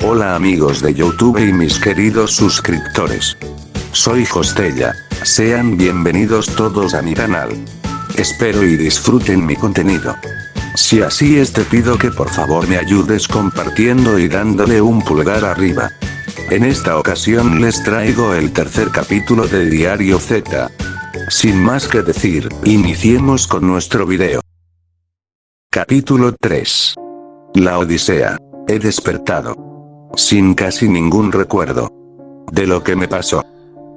Hola amigos de YouTube y mis queridos suscriptores. Soy Hostella. Sean bienvenidos todos a mi canal. Espero y disfruten mi contenido. Si así es te pido que por favor me ayudes compartiendo y dándole un pulgar arriba. En esta ocasión les traigo el tercer capítulo de Diario Z. Sin más que decir, iniciemos con nuestro video. Capítulo 3. La Odisea. He despertado sin casi ningún recuerdo de lo que me pasó.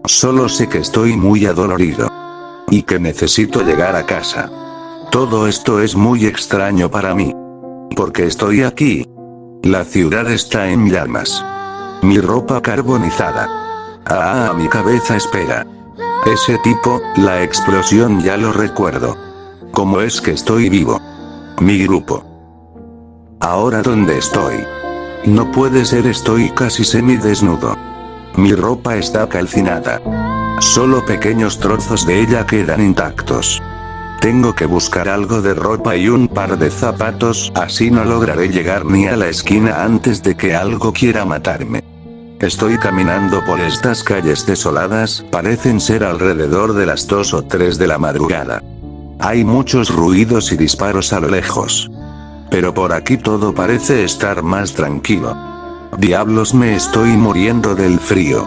Solo sé que estoy muy adolorido. Y que necesito llegar a casa. Todo esto es muy extraño para mí. Porque estoy aquí. La ciudad está en llamas. Mi ropa carbonizada. Ah, mi cabeza espera. Ese tipo, la explosión ya lo recuerdo. ¿Cómo es que estoy vivo? Mi grupo. Ahora dónde estoy. No puede ser estoy casi semidesnudo. Mi ropa está calcinada. Solo pequeños trozos de ella quedan intactos. Tengo que buscar algo de ropa y un par de zapatos, así no lograré llegar ni a la esquina antes de que algo quiera matarme. Estoy caminando por estas calles desoladas, parecen ser alrededor de las 2 o 3 de la madrugada. Hay muchos ruidos y disparos a lo lejos. Pero por aquí todo parece estar más tranquilo. Diablos me estoy muriendo del frío.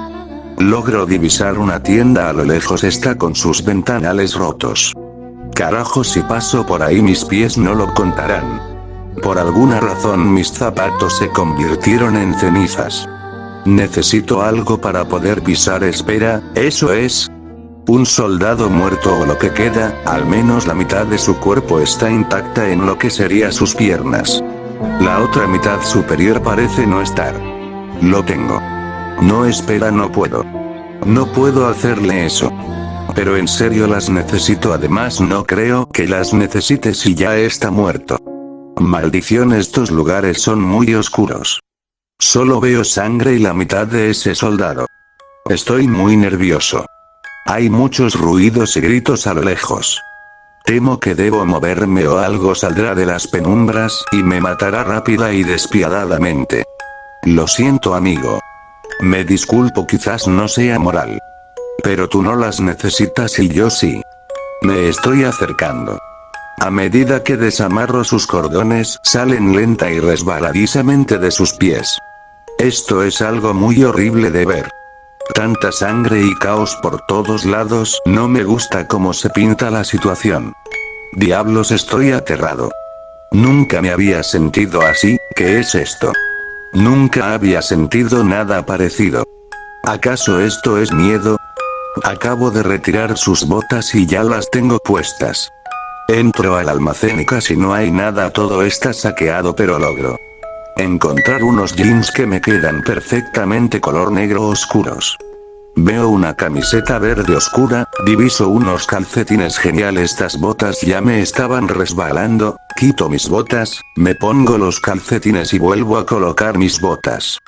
Logro divisar una tienda a lo lejos está con sus ventanales rotos. Carajo si paso por ahí mis pies no lo contarán. Por alguna razón mis zapatos se convirtieron en cenizas. Necesito algo para poder pisar espera, eso es, un soldado muerto o lo que queda, al menos la mitad de su cuerpo está intacta en lo que sería sus piernas. La otra mitad superior parece no estar. Lo tengo. No espera no puedo. No puedo hacerle eso. Pero en serio las necesito además no creo que las necesite si ya está muerto. Maldición estos lugares son muy oscuros. Solo veo sangre y la mitad de ese soldado. Estoy muy nervioso. Hay muchos ruidos y gritos a lo lejos. Temo que debo moverme o algo saldrá de las penumbras y me matará rápida y despiadadamente. Lo siento amigo. Me disculpo quizás no sea moral. Pero tú no las necesitas y yo sí. Me estoy acercando. A medida que desamarro sus cordones, salen lenta y resbaladizamente de sus pies. Esto es algo muy horrible de ver. Tanta sangre y caos por todos lados, no me gusta cómo se pinta la situación. Diablos estoy aterrado. Nunca me había sentido así, ¿qué es esto? Nunca había sentido nada parecido. ¿Acaso esto es miedo? Acabo de retirar sus botas y ya las tengo puestas. Entro al almacén y casi no hay nada todo está saqueado pero logro Encontrar unos jeans que me quedan perfectamente color negro oscuros. Veo una camiseta verde oscura, diviso unos calcetines geniales estas botas ya me estaban resbalando, quito mis botas, me pongo los calcetines y vuelvo a colocar mis botas.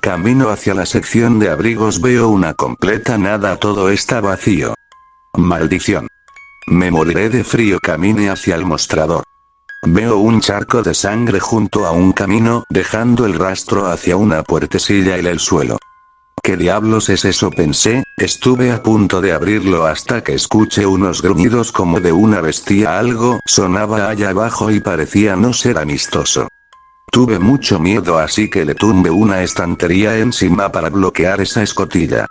Camino hacia la sección de abrigos veo una completa nada todo está vacío. Maldición. Me moriré de frío camine hacia el mostrador. Veo un charco de sangre junto a un camino, dejando el rastro hacia una puertecilla en el suelo. ¿Qué diablos es eso? pensé, estuve a punto de abrirlo hasta que escuché unos gruñidos como de una bestia algo sonaba allá abajo y parecía no ser amistoso. Tuve mucho miedo así que le tumbé una estantería encima para bloquear esa escotilla.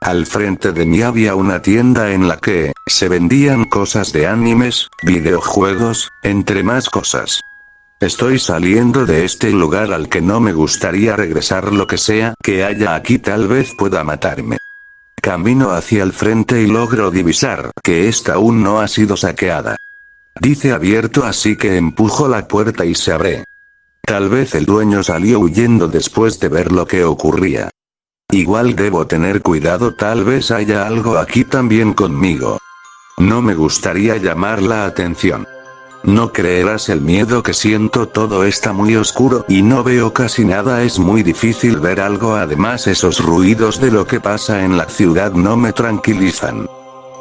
Al frente de mí había una tienda en la que, se vendían cosas de animes, videojuegos, entre más cosas. Estoy saliendo de este lugar al que no me gustaría regresar lo que sea que haya aquí tal vez pueda matarme. Camino hacia el frente y logro divisar que esta aún no ha sido saqueada. Dice abierto así que empujo la puerta y se abre. Tal vez el dueño salió huyendo después de ver lo que ocurría. Igual debo tener cuidado tal vez haya algo aquí también conmigo. No me gustaría llamar la atención. No creerás el miedo que siento todo está muy oscuro y no veo casi nada es muy difícil ver algo además esos ruidos de lo que pasa en la ciudad no me tranquilizan.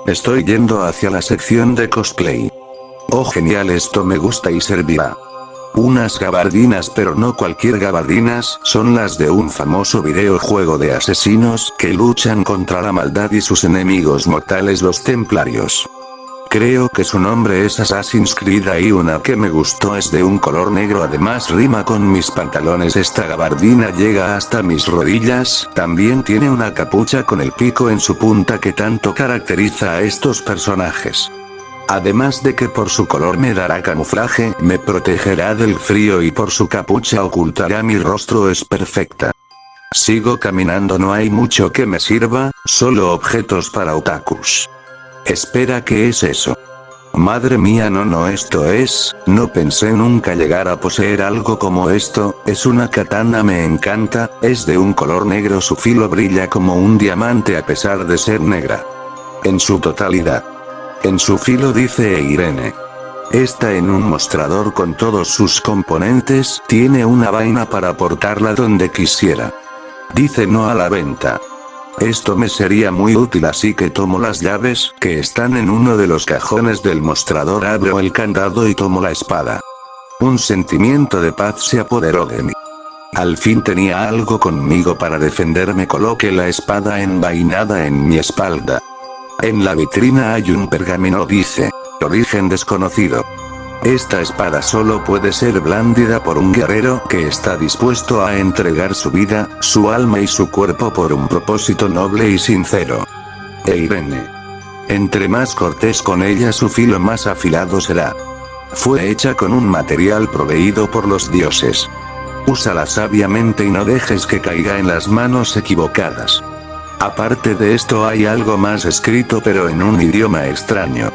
Estoy yendo hacia la sección de cosplay. Oh genial esto me gusta y servirá. Unas gabardinas pero no cualquier gabardinas, son las de un famoso videojuego de asesinos que luchan contra la maldad y sus enemigos mortales los templarios. Creo que su nombre es Assassin's Creed y una que me gustó es de un color negro además rima con mis pantalones esta gabardina llega hasta mis rodillas, también tiene una capucha con el pico en su punta que tanto caracteriza a estos personajes. Además de que por su color me dará camuflaje, me protegerá del frío y por su capucha ocultará mi rostro es perfecta. Sigo caminando no hay mucho que me sirva, solo objetos para otakus. Espera ¿qué es eso? Madre mía no no esto es, no pensé nunca llegar a poseer algo como esto, es una katana me encanta, es de un color negro su filo brilla como un diamante a pesar de ser negra. En su totalidad. En su filo dice Irene. Está en un mostrador con todos sus componentes, tiene una vaina para portarla donde quisiera. Dice no a la venta. Esto me sería muy útil así que tomo las llaves que están en uno de los cajones del mostrador abro el candado y tomo la espada. Un sentimiento de paz se apoderó de mí. Al fin tenía algo conmigo para defenderme coloqué la espada envainada en mi espalda. En la vitrina hay un pergamino dice, origen desconocido. Esta espada solo puede ser blandida por un guerrero que está dispuesto a entregar su vida, su alma y su cuerpo por un propósito noble y sincero. E Irene. Entre más cortés con ella su filo más afilado será. Fue hecha con un material proveído por los dioses. Úsala sabiamente y no dejes que caiga en las manos equivocadas. Aparte de esto hay algo más escrito pero en un idioma extraño.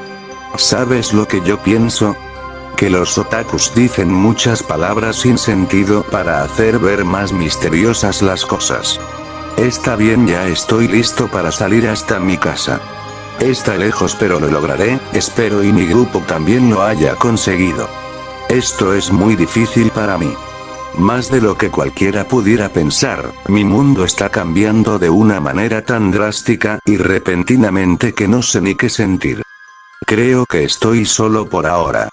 ¿Sabes lo que yo pienso? que los otakus dicen muchas palabras sin sentido para hacer ver más misteriosas las cosas. Está bien ya estoy listo para salir hasta mi casa. Está lejos pero lo lograré, espero y mi grupo también lo haya conseguido. Esto es muy difícil para mí. Más de lo que cualquiera pudiera pensar, mi mundo está cambiando de una manera tan drástica y repentinamente que no sé ni qué sentir. Creo que estoy solo por ahora.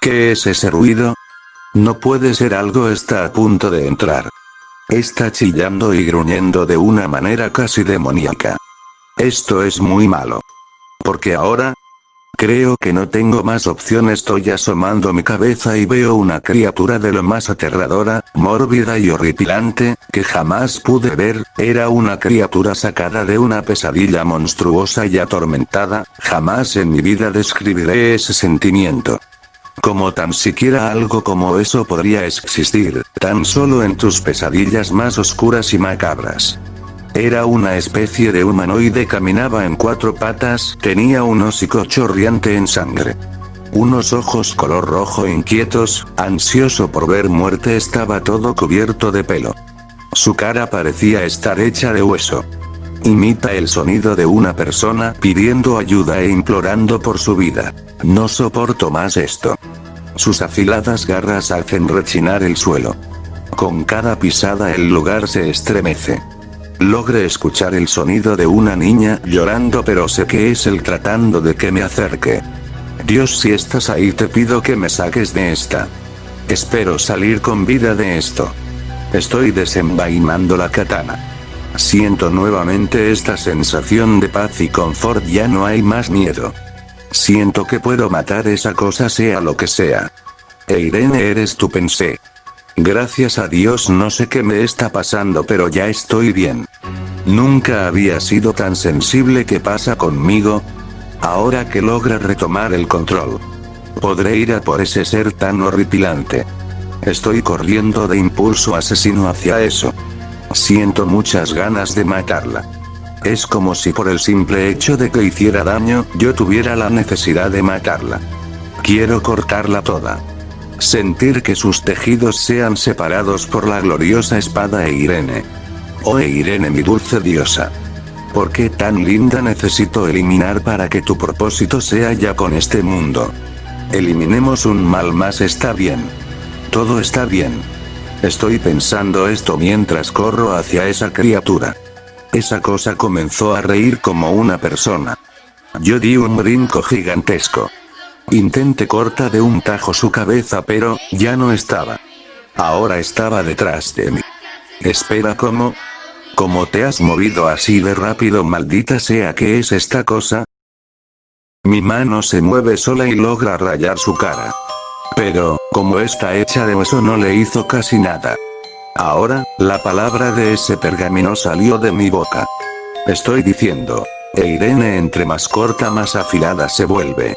¿Qué es ese ruido? No puede ser algo está a punto de entrar. Está chillando y gruñendo de una manera casi demoníaca. Esto es muy malo. Porque ahora, Creo que no tengo más opción estoy asomando mi cabeza y veo una criatura de lo más aterradora, mórbida y horripilante, que jamás pude ver, era una criatura sacada de una pesadilla monstruosa y atormentada, jamás en mi vida describiré ese sentimiento. Como tan siquiera algo como eso podría existir, tan solo en tus pesadillas más oscuras y macabras. Era una especie de humanoide caminaba en cuatro patas, tenía un hocico chorriante en sangre. Unos ojos color rojo inquietos, ansioso por ver muerte estaba todo cubierto de pelo. Su cara parecía estar hecha de hueso. Imita el sonido de una persona pidiendo ayuda e implorando por su vida. No soporto más esto. Sus afiladas garras hacen rechinar el suelo. Con cada pisada el lugar se estremece. Logre escuchar el sonido de una niña llorando pero sé que es él tratando de que me acerque. Dios si estás ahí te pido que me saques de esta. Espero salir con vida de esto. Estoy desenvainando la katana. Siento nuevamente esta sensación de paz y confort ya no hay más miedo. Siento que puedo matar esa cosa sea lo que sea. E Irene eres tú pensé. Gracias a Dios no sé qué me está pasando pero ya estoy bien. Nunca había sido tan sensible que pasa conmigo. Ahora que logra retomar el control. Podré ir a por ese ser tan horripilante. Estoy corriendo de impulso asesino hacia eso. Siento muchas ganas de matarla. Es como si por el simple hecho de que hiciera daño, yo tuviera la necesidad de matarla. Quiero cortarla toda. Sentir que sus tejidos sean separados por la gloriosa espada e Irene. Oh e Irene mi dulce diosa. ¿Por qué tan linda necesito eliminar para que tu propósito sea ya con este mundo? Eliminemos un mal más está bien. Todo está bien. Estoy pensando esto mientras corro hacia esa criatura. Esa cosa comenzó a reír como una persona. Yo di un brinco gigantesco. Intenté corta de un tajo su cabeza pero, ya no estaba. Ahora estaba detrás de mí. Espera, ¿cómo? ¿Cómo te has movido así de rápido maldita sea que es esta cosa? Mi mano se mueve sola y logra rayar su cara. Pero, como está hecha de hueso no le hizo casi nada. Ahora, la palabra de ese pergamino salió de mi boca. Estoy diciendo. E Irene entre más corta más afilada se vuelve.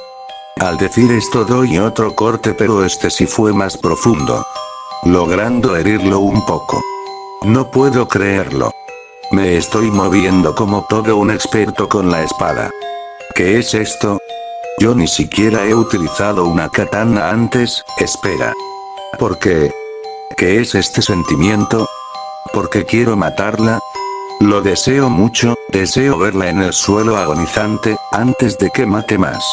Al decir esto doy otro corte pero este sí fue más profundo. Logrando herirlo un poco. No puedo creerlo. Me estoy moviendo como todo un experto con la espada. ¿Qué es esto? Yo ni siquiera he utilizado una katana antes, espera. ¿Por qué? ¿Qué es este sentimiento? ¿Porque quiero matarla? Lo deseo mucho, deseo verla en el suelo agonizante, antes de que mate más.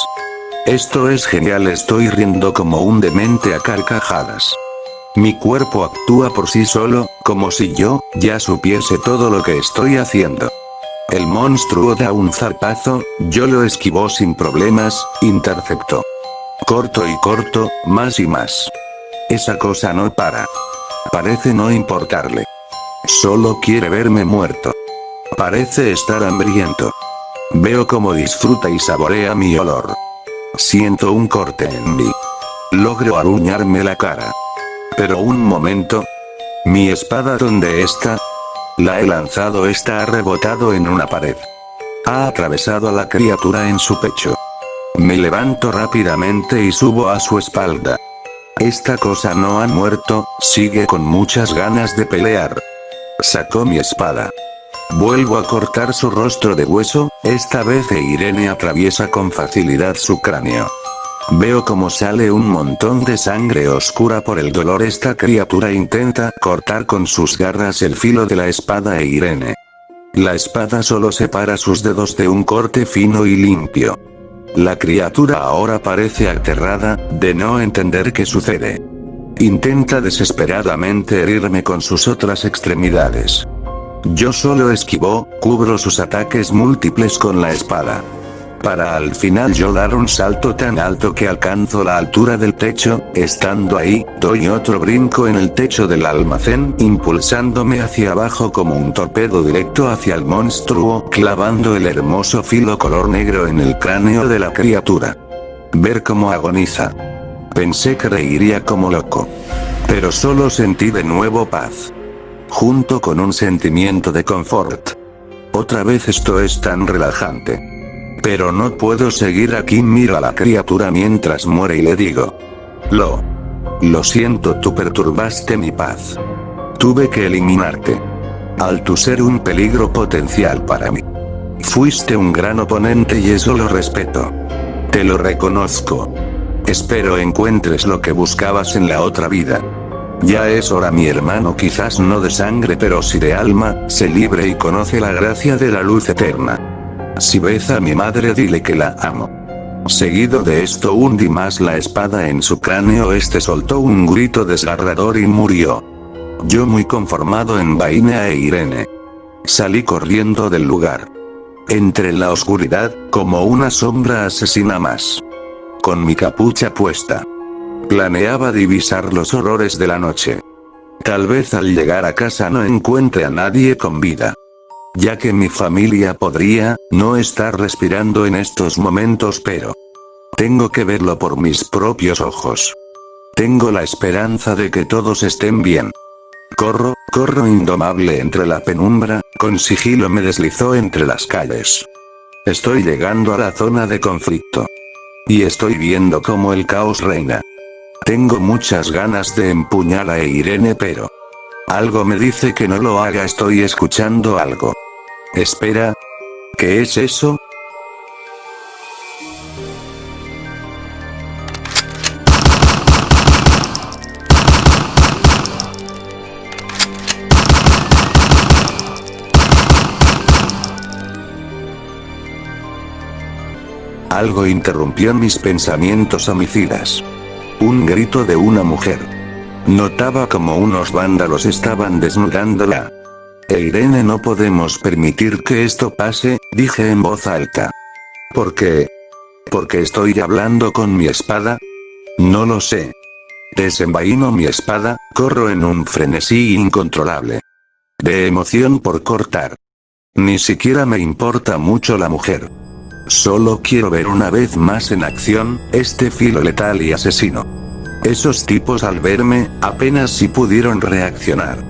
Esto es genial estoy riendo como un demente a carcajadas. Mi cuerpo actúa por sí solo, como si yo, ya supiese todo lo que estoy haciendo. El monstruo da un zarpazo, yo lo esquivó sin problemas, interceptó. Corto y corto, más y más. Esa cosa no para. Parece no importarle. Solo quiere verme muerto. Parece estar hambriento. Veo cómo disfruta y saborea mi olor. Siento un corte en mí. Logro aruñarme la cara. Pero un momento. Mi espada donde está? La he lanzado está ha rebotado en una pared. Ha atravesado a la criatura en su pecho. Me levanto rápidamente y subo a su espalda. Esta cosa no ha muerto, sigue con muchas ganas de pelear. Sacó mi espada. Vuelvo a cortar su rostro de hueso, esta vez e Irene atraviesa con facilidad su cráneo. Veo como sale un montón de sangre oscura por el dolor esta criatura intenta cortar con sus garras el filo de la espada e Irene. La espada solo separa sus dedos de un corte fino y limpio. La criatura ahora parece aterrada, de no entender qué sucede. Intenta desesperadamente herirme con sus otras extremidades. Yo solo esquivo, cubro sus ataques múltiples con la espada. Para al final yo dar un salto tan alto que alcanzo la altura del techo, estando ahí, doy otro brinco en el techo del almacén, impulsándome hacia abajo como un torpedo directo hacia el monstruo, clavando el hermoso filo color negro en el cráneo de la criatura. Ver cómo agoniza. Pensé que reiría como loco. Pero solo sentí de nuevo paz junto con un sentimiento de confort. Otra vez esto es tan relajante. Pero no puedo seguir aquí miro a la criatura mientras muere y le digo. Lo. Lo siento tú perturbaste mi paz. Tuve que eliminarte. Al tu ser un peligro potencial para mí. Fuiste un gran oponente y eso lo respeto. Te lo reconozco. Espero encuentres lo que buscabas en la otra vida. Ya es hora mi hermano quizás no de sangre pero si de alma, se libre y conoce la gracia de la luz eterna. Si ves a mi madre dile que la amo. Seguido de esto hundí más la espada en su cráneo este soltó un grito desgarrador y murió. Yo muy conformado en Vaina e Irene. Salí corriendo del lugar. Entre la oscuridad, como una sombra asesina más. Con mi capucha puesta. Planeaba divisar los horrores de la noche. Tal vez al llegar a casa no encuentre a nadie con vida. Ya que mi familia podría, no estar respirando en estos momentos pero... Tengo que verlo por mis propios ojos. Tengo la esperanza de que todos estén bien. Corro, corro indomable entre la penumbra, con sigilo me deslizó entre las calles. Estoy llegando a la zona de conflicto. Y estoy viendo cómo el caos reina. Tengo muchas ganas de empuñar a Irene pero... Algo me dice que no lo haga estoy escuchando algo. Espera. ¿Qué es eso? Algo interrumpió mis pensamientos homicidas. Un grito de una mujer. Notaba como unos vándalos estaban desnudándola. Irene no podemos permitir que esto pase, dije en voz alta. ¿Por qué? ¿Por qué estoy hablando con mi espada? No lo sé. Desenvaino mi espada, corro en un frenesí incontrolable. De emoción por cortar. Ni siquiera me importa mucho la mujer. Solo quiero ver una vez más en acción, este filo letal y asesino. Esos tipos al verme, apenas si pudieron reaccionar.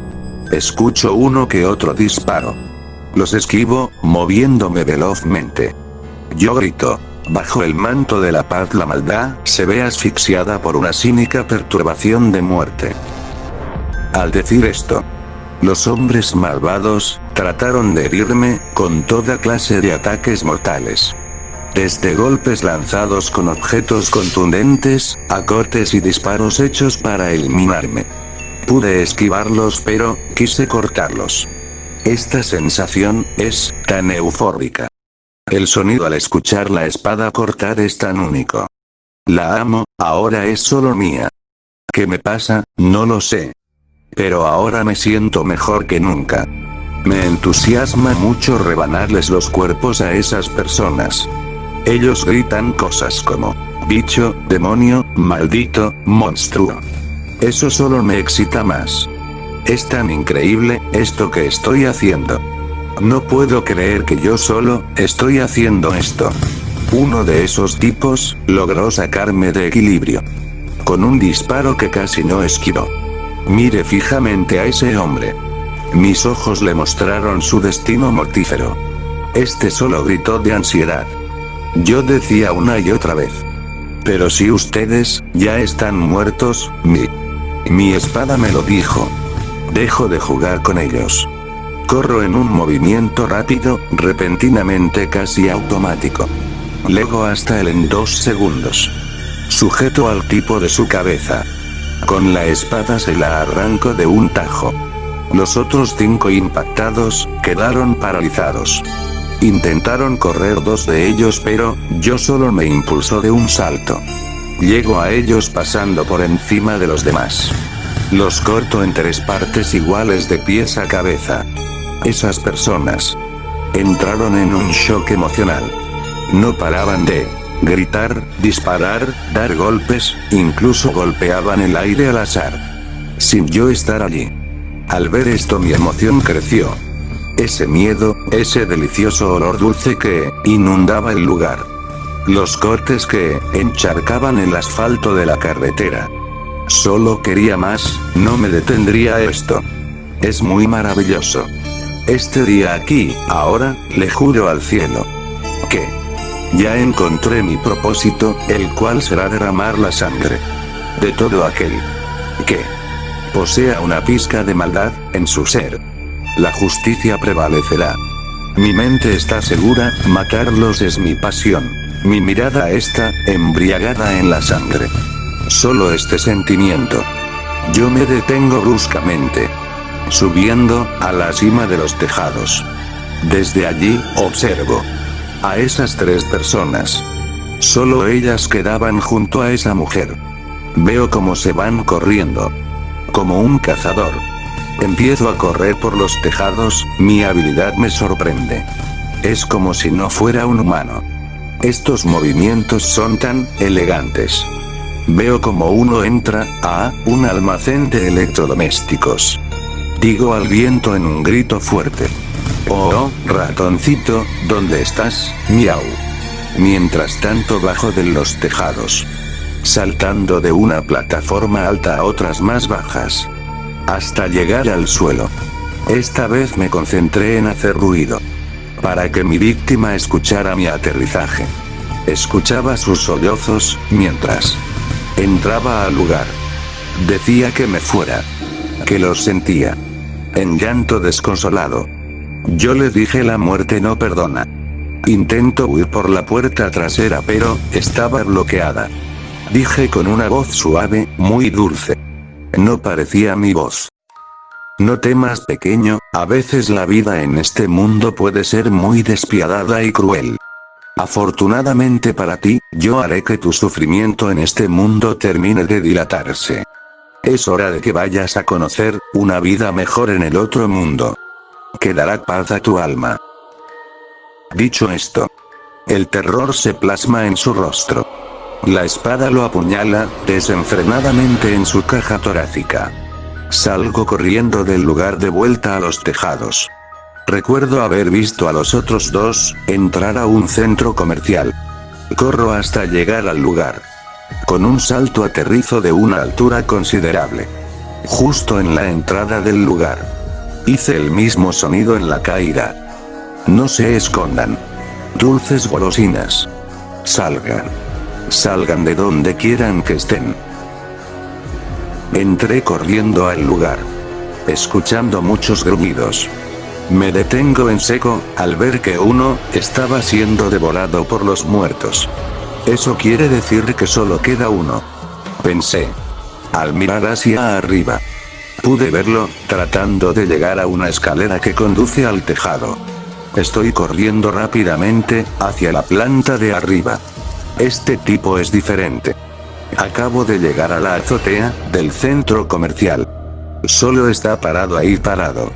Escucho uno que otro disparo. Los esquivo, moviéndome velozmente. Yo grito. Bajo el manto de la paz la maldad se ve asfixiada por una cínica perturbación de muerte. Al decir esto, los hombres malvados trataron de herirme con toda clase de ataques mortales. Desde golpes lanzados con objetos contundentes, a cortes y disparos hechos para eliminarme. Pude esquivarlos pero, quise cortarlos. Esta sensación es tan eufórica. El sonido al escuchar la espada cortar es tan único. La amo, ahora es solo mía. ¿Qué me pasa? No lo sé. Pero ahora me siento mejor que nunca. Me entusiasma mucho rebanarles los cuerpos a esas personas. Ellos gritan cosas como, bicho, demonio, maldito, monstruo. Eso solo me excita más. Es tan increíble, esto que estoy haciendo. No puedo creer que yo solo, estoy haciendo esto. Uno de esos tipos, logró sacarme de equilibrio. Con un disparo que casi no esquivó. Mire fijamente a ese hombre. Mis ojos le mostraron su destino mortífero. Este solo gritó de ansiedad. Yo decía una y otra vez. Pero si ustedes, ya están muertos, mi... Mi espada me lo dijo. Dejo de jugar con ellos. Corro en un movimiento rápido, repentinamente casi automático. Lego hasta él en dos segundos. Sujeto al tipo de su cabeza. Con la espada se la arranco de un tajo. Los otros cinco impactados, quedaron paralizados. Intentaron correr dos de ellos pero, yo solo me impulsó de un salto. Llego a ellos pasando por encima de los demás. Los corto en tres partes iguales de pies a cabeza. Esas personas entraron en un shock emocional. No paraban de gritar, disparar, dar golpes, incluso golpeaban el aire al azar. Sin yo estar allí. Al ver esto mi emoción creció. Ese miedo, ese delicioso olor dulce que inundaba el lugar. Los cortes que encharcaban el asfalto de la carretera. Solo quería más, no me detendría esto. Es muy maravilloso. Este día aquí, ahora, le juro al cielo. Que. Ya encontré mi propósito, el cual será derramar la sangre. De todo aquel. Que. Posea una pizca de maldad, en su ser. La justicia prevalecerá. Mi mente está segura, matarlos es mi pasión. Mi mirada está, embriagada en la sangre. Solo este sentimiento. Yo me detengo bruscamente subiendo a la cima de los tejados. Desde allí, observo a esas tres personas. Solo ellas quedaban junto a esa mujer. Veo cómo se van corriendo. Como un cazador. Empiezo a correr por los tejados, mi habilidad me sorprende. Es como si no fuera un humano. Estos movimientos son tan elegantes. Veo como uno entra a un almacén de electrodomésticos. Digo al viento en un grito fuerte. Oh, ratoncito, ¿dónde estás? Miau. Mientras tanto bajo de los tejados. Saltando de una plataforma alta a otras más bajas. Hasta llegar al suelo. Esta vez me concentré en hacer ruido. Para que mi víctima escuchara mi aterrizaje. Escuchaba sus sollozos, mientras entraba al lugar. Decía que me fuera. Que los sentía en llanto desconsolado. Yo le dije la muerte no perdona. Intento huir por la puerta trasera pero, estaba bloqueada. Dije con una voz suave, muy dulce. No parecía mi voz. No temas pequeño, a veces la vida en este mundo puede ser muy despiadada y cruel. Afortunadamente para ti, yo haré que tu sufrimiento en este mundo termine de dilatarse. Es hora de que vayas a conocer, una vida mejor en el otro mundo. Que dará paz a tu alma. Dicho esto, El terror se plasma en su rostro. La espada lo apuñala, desenfrenadamente en su caja torácica. Salgo corriendo del lugar de vuelta a los tejados. Recuerdo haber visto a los otros dos, entrar a un centro comercial. Corro hasta llegar al lugar. Con un salto aterrizo de una altura considerable. Justo en la entrada del lugar. Hice el mismo sonido en la caída. No se escondan. Dulces golosinas. Salgan. Salgan de donde quieran que estén. Entré corriendo al lugar. Escuchando muchos gruñidos. Me detengo en seco, al ver que uno, estaba siendo devorado por los muertos. Eso quiere decir que solo queda uno. Pensé. Al mirar hacia arriba. Pude verlo, tratando de llegar a una escalera que conduce al tejado. Estoy corriendo rápidamente, hacia la planta de arriba. Este tipo es diferente. Acabo de llegar a la azotea, del centro comercial. Solo está parado ahí parado.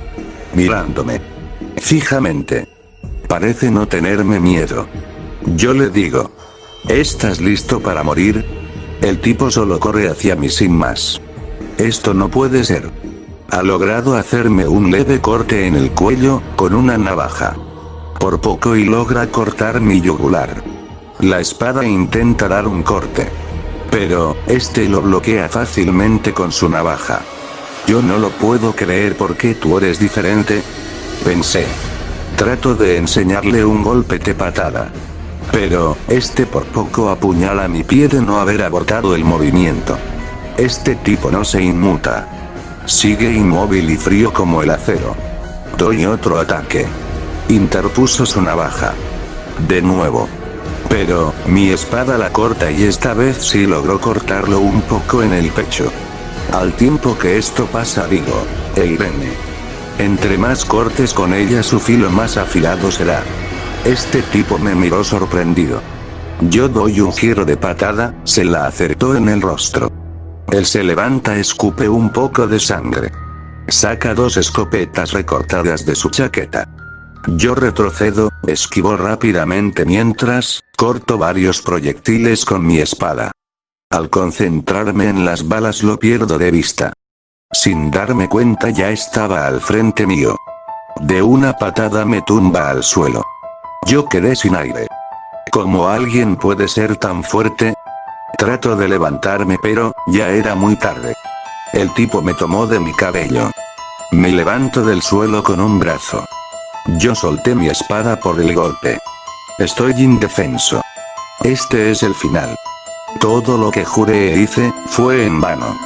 Mirándome. Fijamente. Parece no tenerme miedo. Yo le digo. ¿Estás listo para morir? El tipo solo corre hacia mí sin más. Esto no puede ser. Ha logrado hacerme un leve corte en el cuello, con una navaja. Por poco y logra cortar mi yugular. La espada intenta dar un corte. Pero, este lo bloquea fácilmente con su navaja. Yo no lo puedo creer porque tú eres diferente. Pensé. Trato de enseñarle un golpe de patada. Pero, este por poco apuñala mi pie de no haber abortado el movimiento. Este tipo no se inmuta. Sigue inmóvil y frío como el acero. Doy otro ataque. Interpuso su navaja. De nuevo. Pero, mi espada la corta y esta vez sí logró cortarlo un poco en el pecho. Al tiempo que esto pasa digo, Eirene. Entre más cortes con ella su filo más afilado será. Este tipo me miró sorprendido. Yo doy un giro de patada, se la acertó en el rostro. Él se levanta escupe un poco de sangre. Saca dos escopetas recortadas de su chaqueta. Yo retrocedo, esquivo rápidamente mientras, corto varios proyectiles con mi espada. Al concentrarme en las balas lo pierdo de vista. Sin darme cuenta ya estaba al frente mío. De una patada me tumba al suelo. Yo quedé sin aire. ¿Cómo alguien puede ser tan fuerte? Trato de levantarme pero, ya era muy tarde. El tipo me tomó de mi cabello. Me levanto del suelo con un brazo. Yo solté mi espada por el golpe. Estoy indefenso. Este es el final. Todo lo que juré e hice, fue en vano.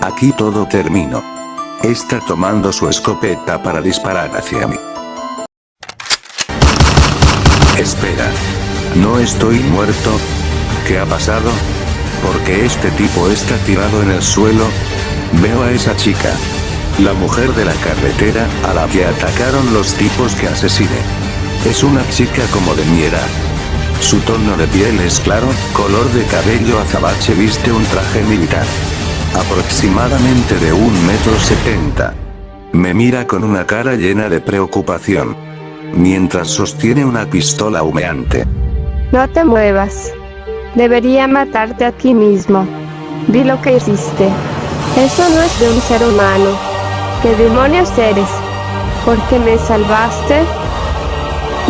Aquí todo terminó. Está tomando su escopeta para disparar hacia mí. Espera. ¿No estoy muerto? ¿Qué ha pasado? Porque este tipo está tirado en el suelo? Veo a esa chica. La mujer de la carretera, a la que atacaron los tipos que asesiné. Es una chica como de mi edad. Su tono de piel es claro, color de cabello azabache viste un traje militar. Aproximadamente de un metro setenta. Me mira con una cara llena de preocupación. Mientras sostiene una pistola humeante. No te muevas. Debería matarte aquí mismo. Vi lo que hiciste. Eso no es de un ser humano. ¿Qué demonios eres? ¿Por qué me salvaste?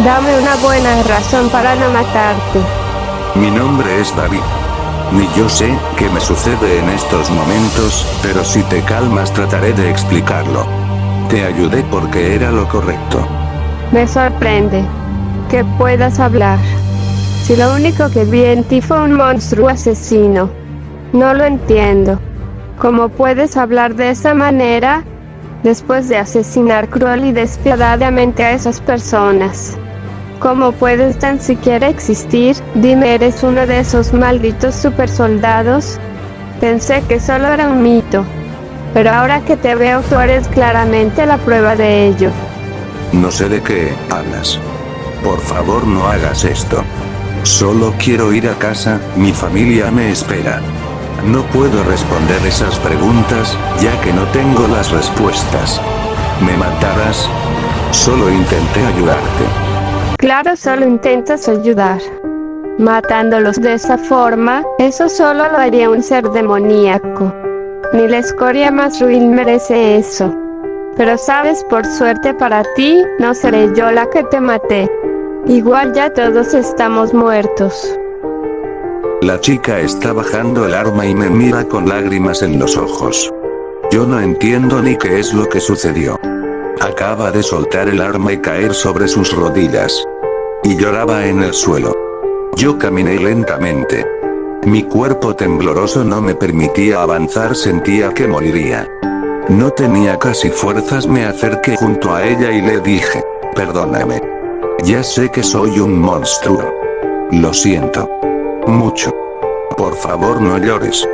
Dame una buena razón para no matarte. Mi nombre es David. Ni yo sé qué me sucede en estos momentos, pero si te calmas trataré de explicarlo. Te ayudé porque era lo correcto. Me sorprende que puedas hablar. Si lo único que vi en ti fue un monstruo asesino. No lo entiendo. ¿Cómo puedes hablar de esa manera después de asesinar cruel y despiadadamente a esas personas. ¿Cómo puedes tan siquiera existir? Dime, ¿eres uno de esos malditos supersoldados? Pensé que solo era un mito. Pero ahora que te veo tú eres claramente la prueba de ello. No sé de qué hablas. Por favor no hagas esto. Solo quiero ir a casa, mi familia me espera. No puedo responder esas preguntas, ya que no tengo las respuestas. ¿Me matarás? Solo intenté ayudarte. Claro, solo intentas ayudar. Matándolos de esa forma, eso solo lo haría un ser demoníaco. Ni la escoria más ruin merece eso. Pero sabes, por suerte para ti, no seré yo la que te maté. Igual ya todos estamos muertos. La chica está bajando el arma y me mira con lágrimas en los ojos. Yo no entiendo ni qué es lo que sucedió. Acaba de soltar el arma y caer sobre sus rodillas. Y lloraba en el suelo. Yo caminé lentamente. Mi cuerpo tembloroso no me permitía avanzar, sentía que moriría. No tenía casi fuerzas, me acerqué junto a ella y le dije, perdóname. Ya sé que soy un monstruo. Lo siento. Mucho. Por favor no llores.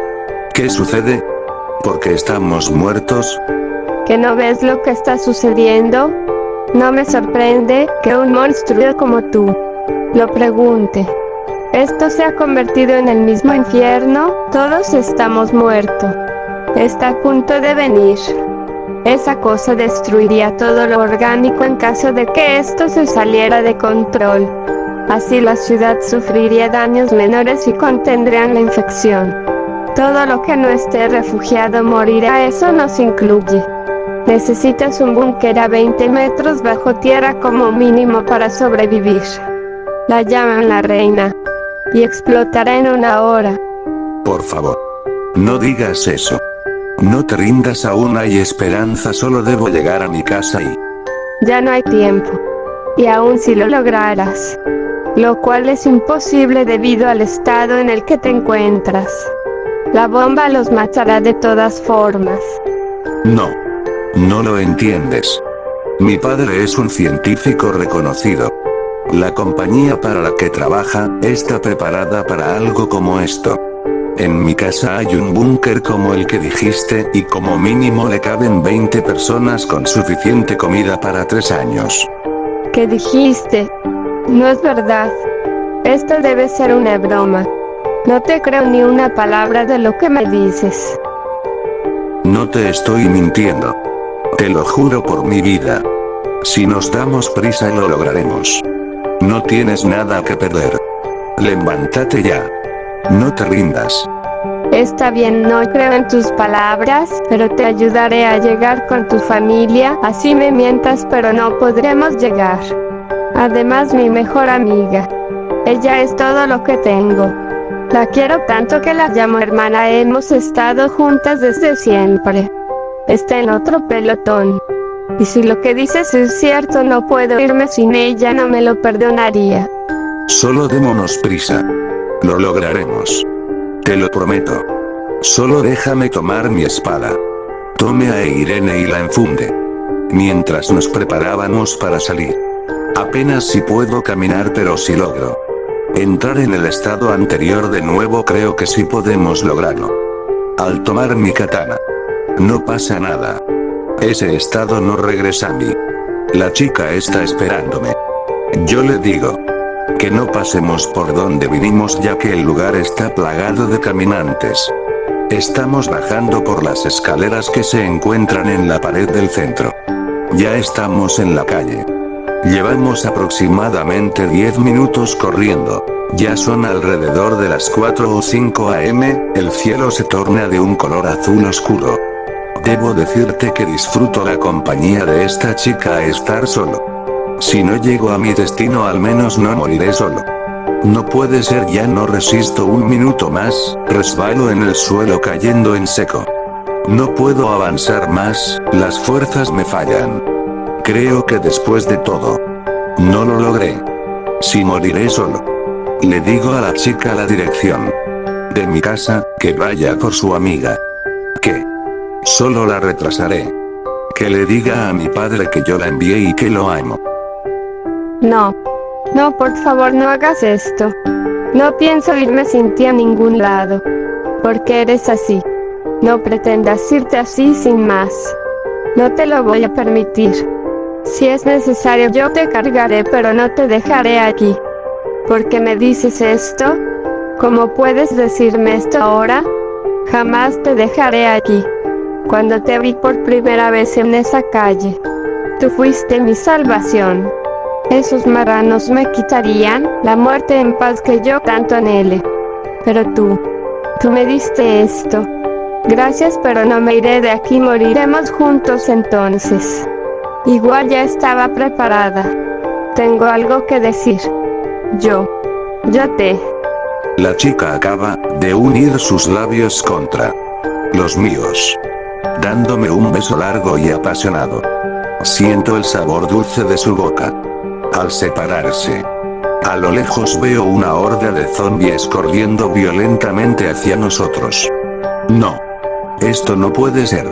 ¿Qué sucede? ¿Por qué estamos muertos? ¿Que no ves lo que está sucediendo? No me sorprende que un monstruo como tú lo pregunte. Esto se ha convertido en el mismo infierno, todos estamos muertos. Está a punto de venir. Esa cosa destruiría todo lo orgánico en caso de que esto se saliera de control. Así la ciudad sufriría daños menores y contendrían la infección. Todo lo que no esté refugiado morirá, eso nos incluye. Necesitas un búnker a 20 metros bajo tierra como mínimo para sobrevivir. La llaman la reina. Y explotará en una hora. Por favor. No digas eso. No te rindas aún hay esperanza solo debo llegar a mi casa y... Ya no hay tiempo. Y aún si lo lograras. Lo cual es imposible debido al estado en el que te encuentras. La bomba los matará de todas formas. No. No lo entiendes. Mi padre es un científico reconocido. La compañía para la que trabaja, está preparada para algo como esto. En mi casa hay un búnker como el que dijiste, y como mínimo le caben 20 personas con suficiente comida para 3 años. ¿Qué dijiste? No es verdad. Esto debe ser una broma. No te creo ni una palabra de lo que me dices. No te estoy mintiendo. Te lo juro por mi vida. Si nos damos prisa lo lograremos. No tienes nada que perder. Levántate ya. No te rindas. Está bien, no creo en tus palabras, pero te ayudaré a llegar con tu familia, así me mientas pero no podremos llegar. Además mi mejor amiga. Ella es todo lo que tengo. La quiero tanto que la llamo hermana, hemos estado juntas desde siempre está en otro pelotón. Y si lo que dices es cierto no puedo irme sin ella no me lo perdonaría. Solo démonos prisa. Lo lograremos. Te lo prometo. Solo déjame tomar mi espada. Tome a Irene y la enfunde. Mientras nos preparábamos para salir. Apenas si puedo caminar pero si logro. Entrar en el estado anterior de nuevo creo que sí podemos lograrlo. Al tomar mi katana. No pasa nada. Ese estado no regresa a mí. La chica está esperándome. Yo le digo. Que no pasemos por donde vinimos ya que el lugar está plagado de caminantes. Estamos bajando por las escaleras que se encuentran en la pared del centro. Ya estamos en la calle. Llevamos aproximadamente 10 minutos corriendo. Ya son alrededor de las 4 o 5 am, el cielo se torna de un color azul oscuro. Debo decirte que disfruto la compañía de esta chica a estar solo. Si no llego a mi destino al menos no moriré solo. No puede ser ya no resisto un minuto más, resbalo en el suelo cayendo en seco. No puedo avanzar más, las fuerzas me fallan. Creo que después de todo, no lo logré. Si moriré solo. Le digo a la chica la dirección de mi casa, que vaya por su amiga. Solo la retrasaré. Que le diga a mi padre que yo la envié y que lo amo. No. No, por favor no hagas esto. No pienso irme sin ti a ningún lado. Porque eres así. No pretendas irte así sin más. No te lo voy a permitir. Si es necesario yo te cargaré pero no te dejaré aquí. ¿Por qué me dices esto? ¿Cómo puedes decirme esto ahora? Jamás te dejaré aquí. Cuando te vi por primera vez en esa calle, tú fuiste mi salvación. Esos marranos me quitarían la muerte en paz que yo tanto anhele. Pero tú, tú me diste esto. Gracias, pero no me iré de aquí, moriremos juntos entonces. Igual ya estaba preparada. Tengo algo que decir. Yo, yo te. La chica acaba de unir sus labios contra los míos, dándome un beso largo y apasionado. Siento el sabor dulce de su boca. Al separarse, a lo lejos veo una horda de zombies corriendo violentamente hacia nosotros. No. Esto no puede ser.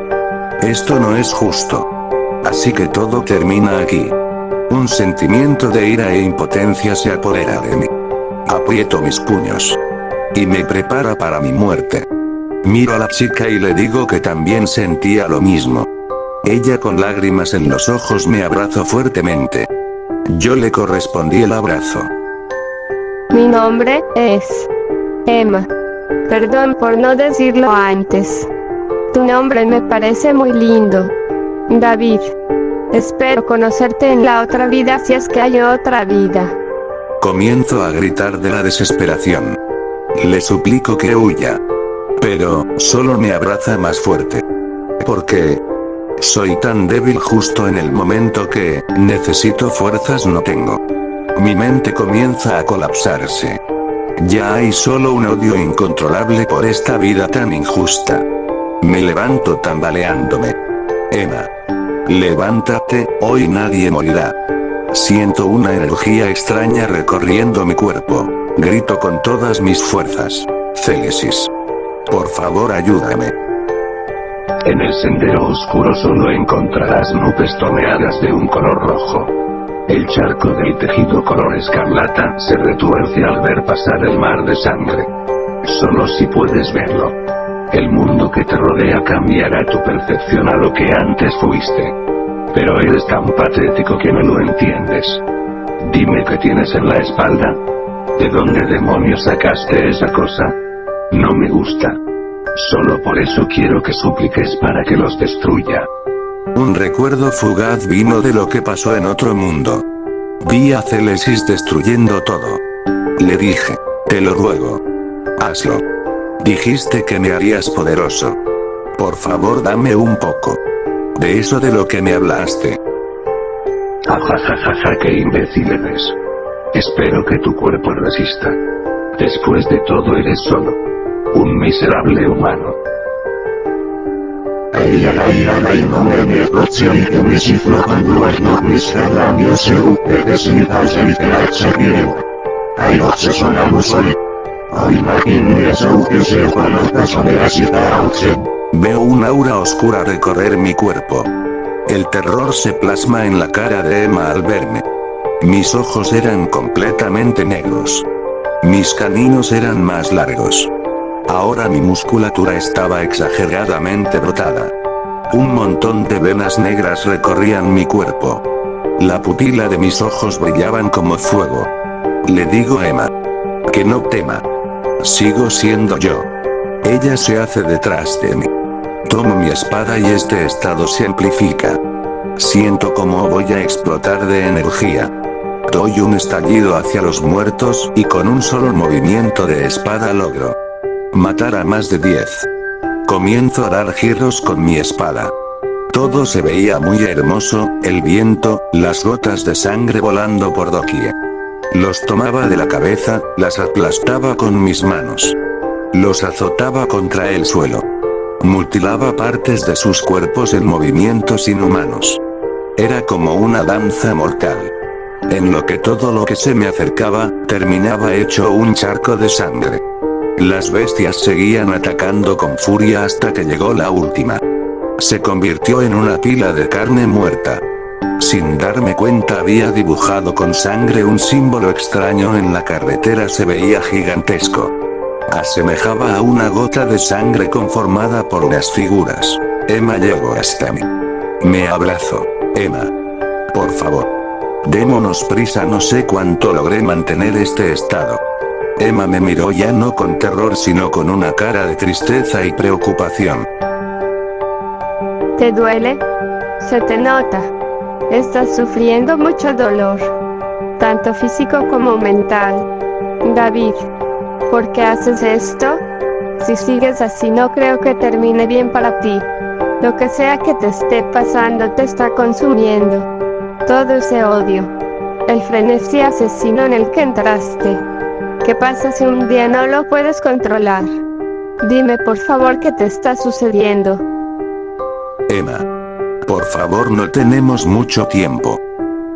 Esto no es justo. Así que todo termina aquí. Un sentimiento de ira e impotencia se apodera de mí. Aprieto mis puños. Y me prepara para mi muerte. Miro a la chica y le digo que también sentía lo mismo. Ella con lágrimas en los ojos me abrazó fuertemente. Yo le correspondí el abrazo. Mi nombre es Emma. Perdón por no decirlo antes. Tu nombre me parece muy lindo. David. Espero conocerte en la otra vida si es que hay otra vida. Comienzo a gritar de la desesperación. Le suplico que huya. Pero, solo me abraza más fuerte. Porque, soy tan débil justo en el momento que, necesito fuerzas no tengo. Mi mente comienza a colapsarse. Ya hay solo un odio incontrolable por esta vida tan injusta. Me levanto tambaleándome. Emma. Levántate, hoy nadie morirá. Siento una energía extraña recorriendo mi cuerpo. Grito con todas mis fuerzas. Célesis. Por favor ayúdame. En el sendero oscuro solo encontrarás nubes toneadas de un color rojo. El charco del tejido color escarlata se retuerce al ver pasar el mar de sangre. Solo si puedes verlo. El mundo que te rodea cambiará tu percepción a lo que antes fuiste. Pero eres tan patético que no lo entiendes. Dime qué tienes en la espalda. ¿De dónde demonios sacaste esa cosa? No me gusta. Solo por eso quiero que supliques para que los destruya. Un recuerdo fugaz vino de lo que pasó en otro mundo. Vi a Celesis destruyendo todo. Le dije, te lo ruego. Hazlo. Dijiste que me harías poderoso. Por favor dame un poco. De eso de lo que me hablaste. Ajajajaja, qué imbécil eres. Espero que tu cuerpo resista. Después de todo eres solo un miserable humano. Veo un aura oscura recorrer mi cuerpo. El terror se plasma en la cara de Emma al verme. Mis ojos eran completamente negros. Mis caninos eran más largos. Ahora mi musculatura estaba exageradamente brotada. Un montón de venas negras recorrían mi cuerpo. La pupila de mis ojos brillaban como fuego. Le digo a Emma. Que no tema. Sigo siendo yo. Ella se hace detrás de mí. Tomo mi espada y este estado se amplifica. Siento como voy a explotar de energía. Doy un estallido hacia los muertos y con un solo movimiento de espada logro matar a más de 10. Comienzo a dar giros con mi espada. Todo se veía muy hermoso, el viento, las gotas de sangre volando por doquier. Los tomaba de la cabeza, las aplastaba con mis manos. Los azotaba contra el suelo. Mutilaba partes de sus cuerpos en movimientos inhumanos. Era como una danza mortal. En lo que todo lo que se me acercaba, terminaba hecho un charco de sangre. Las bestias seguían atacando con furia hasta que llegó la última. Se convirtió en una pila de carne muerta. Sin darme cuenta había dibujado con sangre un símbolo extraño en la carretera se veía gigantesco. Asemejaba a una gota de sangre conformada por unas figuras. Emma llegó hasta mí. Me abrazo. Emma. Por favor. Démonos prisa no sé cuánto logré mantener este estado. Emma me miró ya no con terror sino con una cara de tristeza y preocupación. ¿Te duele? Se te nota. Estás sufriendo mucho dolor. tanto físico como mental. David, ¿por qué haces esto? Si sigues así no creo que termine bien para ti. Lo que sea que te esté pasando te está consumiendo. Todo ese odio. El frenesí asesino en el que entraste. ¿Qué pasa si un día no lo puedes controlar? Dime por favor qué te está sucediendo. Emma. Por favor no tenemos mucho tiempo.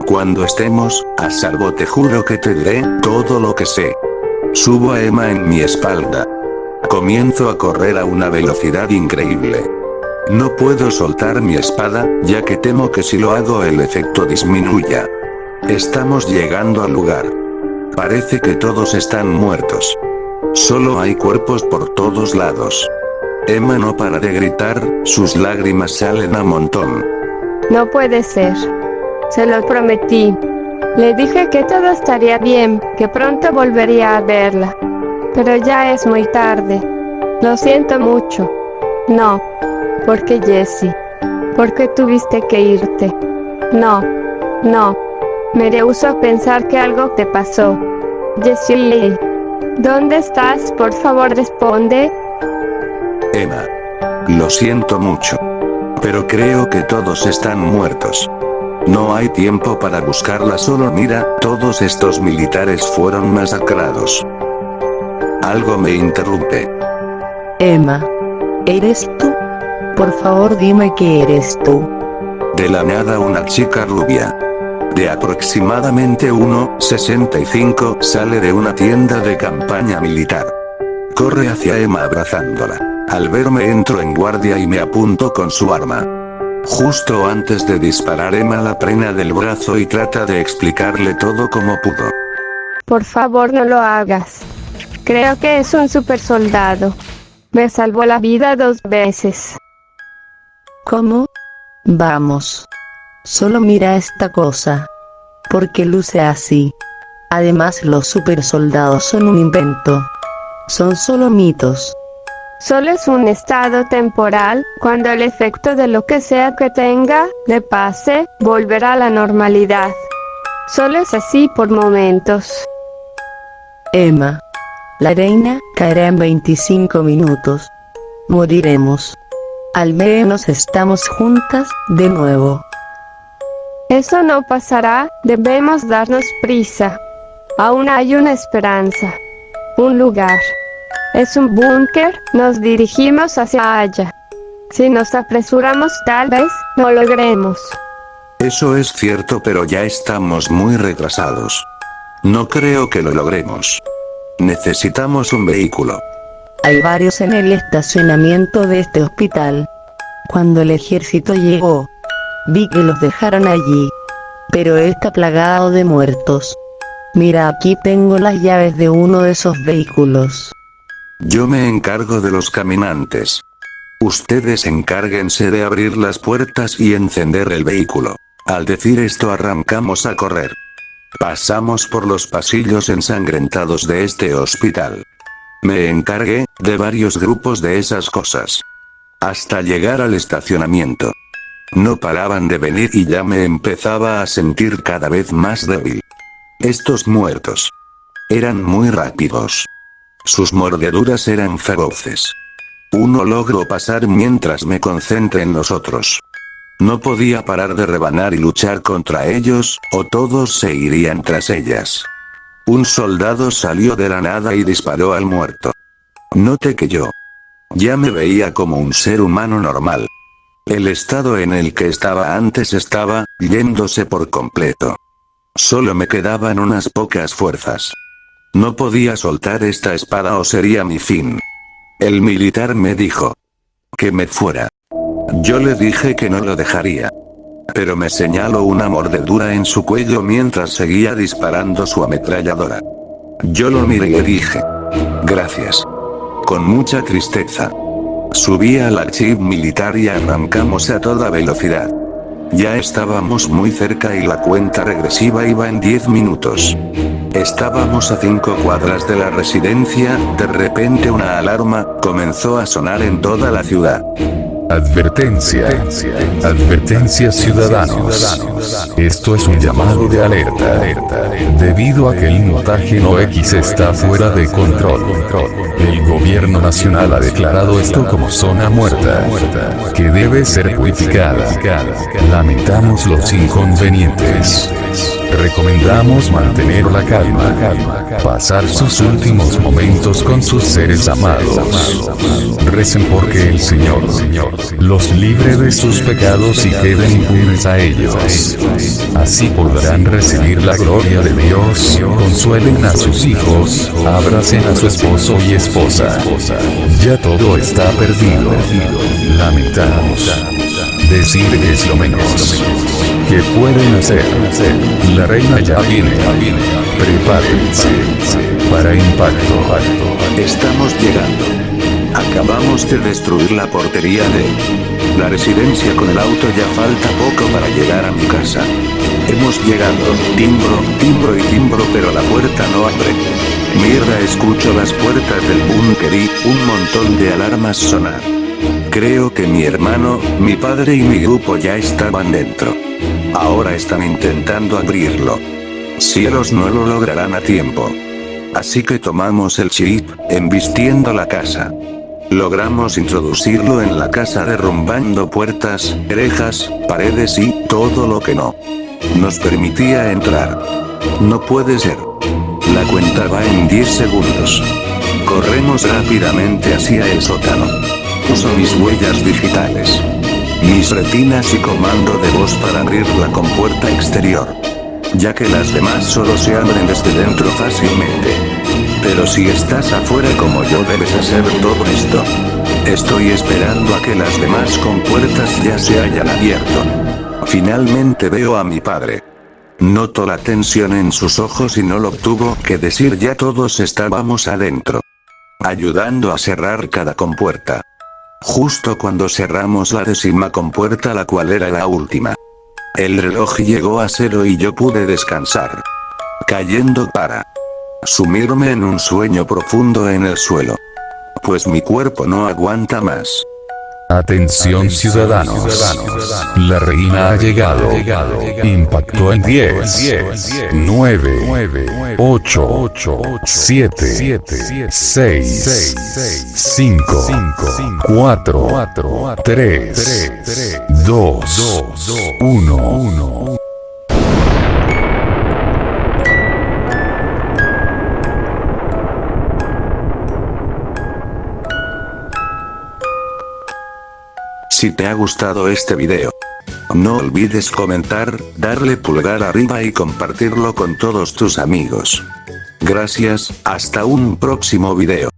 Cuando estemos a salvo te juro que te diré todo lo que sé. Subo a Emma en mi espalda. Comienzo a correr a una velocidad increíble. No puedo soltar mi espada, ya que temo que si lo hago el efecto disminuya. Estamos llegando al lugar. Parece que todos están muertos. Solo hay cuerpos por todos lados. Emma no para de gritar, sus lágrimas salen a montón. No puede ser. Se lo prometí. Le dije que todo estaría bien, que pronto volvería a verla. Pero ya es muy tarde. Lo siento mucho. No. Porque Jessie. Porque tuviste que irte. No. No. Me rehuso a pensar que algo te pasó. Jessie. ¿Dónde estás? Por favor responde. Emma. Lo siento mucho. Pero creo que todos están muertos. No hay tiempo para buscarla solo mira, todos estos militares fueron masacrados. Algo me interrumpe. Emma. ¿Eres tú? Por favor dime que eres tú. De la nada una chica rubia. De aproximadamente 1,65 sale de una tienda de campaña militar. Corre hacia Emma abrazándola. Al verme entro en guardia y me apunto con su arma. Justo antes de disparar Emma la prena del brazo y trata de explicarle todo como pudo. Por favor no lo hagas. Creo que es un super soldado. Me salvó la vida dos veces. ¿Cómo? Vamos. Solo mira esta cosa. Porque luce así. Además los super soldados son un invento. Son solo mitos. Solo es un estado temporal, cuando el efecto de lo que sea que tenga, le pase, volverá a la normalidad. Solo es así por momentos. Emma. La reina caerá en 25 minutos. Moriremos. Al menos estamos juntas de nuevo. Eso no pasará, debemos darnos prisa. Aún hay una esperanza. Un lugar. Es un búnker, nos dirigimos hacia allá. Si nos apresuramos tal vez, no logremos. Eso es cierto pero ya estamos muy retrasados. No creo que lo logremos. Necesitamos un vehículo. Hay varios en el estacionamiento de este hospital. Cuando el ejército llegó, vi que los dejaron allí. Pero está plagado de muertos. Mira aquí tengo las llaves de uno de esos vehículos. Yo me encargo de los caminantes. Ustedes encárguense de abrir las puertas y encender el vehículo. Al decir esto arrancamos a correr. Pasamos por los pasillos ensangrentados de este hospital. Me encargué, de varios grupos de esas cosas. Hasta llegar al estacionamiento. No paraban de venir y ya me empezaba a sentir cada vez más débil. Estos muertos. Eran muy rápidos. Sus mordeduras eran feroces. Uno logró pasar mientras me concentré en los otros. No podía parar de rebanar y luchar contra ellos, o todos se irían tras ellas. Un soldado salió de la nada y disparó al muerto. Noté que yo ya me veía como un ser humano normal. El estado en el que estaba antes estaba yéndose por completo. Solo me quedaban unas pocas fuerzas. No podía soltar esta espada o sería mi fin. El militar me dijo que me fuera. Yo le dije que no lo dejaría. Pero me señaló una mordedura en su cuello mientras seguía disparando su ametralladora. Yo lo miré y dije. Gracias. Con mucha tristeza. Subí al archivo militar y arrancamos a toda velocidad. Ya estábamos muy cerca y la cuenta regresiva iba en 10 minutos. Estábamos a 5 cuadras de la residencia, de repente una alarma, comenzó a sonar en toda la ciudad. Advertencia. Advertencia ciudadanos. Esto es un llamado de alerta. Debido a que el mutágeno X está fuera de control. El gobierno nacional ha declarado esto como zona muerta. Que debe ser purificada. Lamentamos los inconvenientes. Recomendamos mantener la calma, pasar sus últimos momentos con sus seres amados. Recen porque el Señor los libre de sus pecados y queden impunes a ellos. Así podrán recibir la gloria de Dios, consuelen a sus hijos, abracen a su esposo y esposa. Ya todo está perdido. Lamentamos. Decir que es lo menos que pueden hacer. La reina ya viene. Prepárense para impacto. Estamos llegando. Acabamos de destruir la portería de la residencia con el auto ya falta poco para llegar a mi casa. Hemos llegado, timbro, timbro y timbro pero la puerta no abre. Mierda escucho las puertas del búnker y un montón de alarmas sonar. Creo que mi hermano, mi padre y mi grupo ya estaban dentro. Ahora están intentando abrirlo. Cielos no lo lograrán a tiempo. Así que tomamos el chip, embistiendo la casa. Logramos introducirlo en la casa derrumbando puertas, rejas, paredes y todo lo que no nos permitía entrar. No puede ser. La cuenta va en 10 segundos. Corremos rápidamente hacia el sótano. Uso mis huellas digitales mis retinas y comando de voz para abrir la compuerta exterior. Ya que las demás solo se abren desde dentro fácilmente. Pero si estás afuera como yo debes hacer todo esto. Estoy esperando a que las demás compuertas ya se hayan abierto. Finalmente veo a mi padre. Noto la tensión en sus ojos y no lo tuvo que decir ya todos estábamos adentro. Ayudando a cerrar cada compuerta. Justo cuando cerramos la décima compuerta la cual era la última. El reloj llegó a cero y yo pude descansar. Cayendo para sumirme en un sueño profundo en el suelo. Pues mi cuerpo no aguanta más. Atención ciudadanos. La reina ha llegado. Impactó en 10, 9, 8, 7, 6, 5, 4, 3, 2, 1. Si te ha gustado este video, no olvides comentar, darle pulgar arriba y compartirlo con todos tus amigos. Gracias, hasta un próximo video.